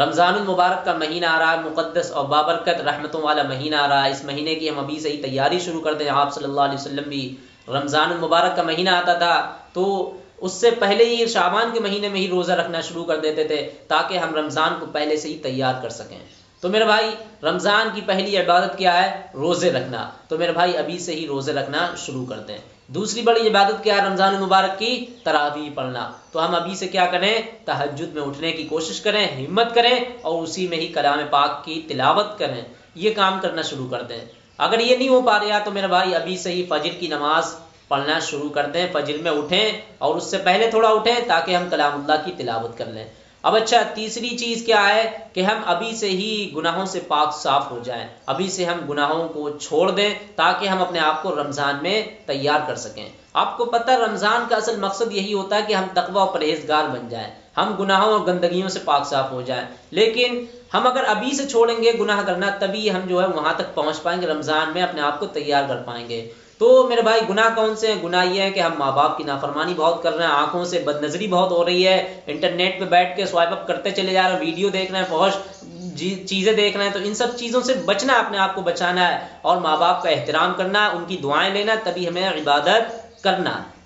रमज़ान मुबारक का महीना आ रहा है मुक़दस और बाबरकत, रहमतों वाला महीना आ रहा है। इस महीने की हम अभी से ही तैयारी शुरू कर दें। आप सल्लल्लाहु अलैहि वसल्लम भी रमज़ानमबारक का महीना आता था तो उससे पहले ही शाबान के महीने में ही रोज़ा रखना शुरू कर देते थे, ताकि हम रमज़ान को पहले से ही तैयार कर सकें। तो मेरे भाई, रमज़ान की पहली इबादत क्या है? रोज़े रखना। तो मेरे भाई, अभी से ही रोज़े रखना शुरू करते हैं। दूसरी बड़ी इबादत क्या है रमज़ान मुबारक की? तरावी पढ़ना। तो हम अभी से क्या करें? तहजद में उठने की कोशिश करें, हिम्मत करें और उसी में ही कलाम पाक की तिलावत करें। ये काम करना शुरू कर दें अगर ये नहीं हो पा रहा तो मेरे भाई, अभी से ही फजर की नमाज़ पढ़ना शुरू कर दें फजर में उठें और उससे पहले थोड़ा उठें ताकि हम कलामुल्ला की तिलावत कर लें। अब अच्छा तीसरी चीज़ क्या है कि हम अभी से ही गुनाहों से पाक साफ़ हो जाएँ। अभी से हम गुनाहों को छोड़ दें ताकि हम अपने आप को रमज़ान में तैयार कर सकें। आपको पता है रमज़ान का असल मकसद यही होता है कि हम तकवा और परहेजगार बन जाएँ। हम गुनाहों और गंदगियों से पाक साफ़ हो जाएँ। लेकिन हम अगर अभी से छोड़ेंगे गुनाह करना, तभी हम जो है वहाँ तक पहुँच पाएँगे, रमज़ान में अपने आप को तैयार कर पाएँगे। तो मेरे भाई, गुनाह कौन से हैं? गुनाह ये है कि हम माँ बाप की नाफरमानी बहुत कर रहे हैं, आँखों से बदनजरी बहुत हो रही है, इंटरनेट पे बैठ के स्वाइप अप करते चले जा रहे हैं, वीडियो देख रहे हैं बहुत चीज़ें देख रहे हैं तो इन सब चीज़ों से बचना अपने आप को बचाना है और माँ बाप का एहतराम करना उनकी दुआएँ लेना तभी हमें इबादत करना है।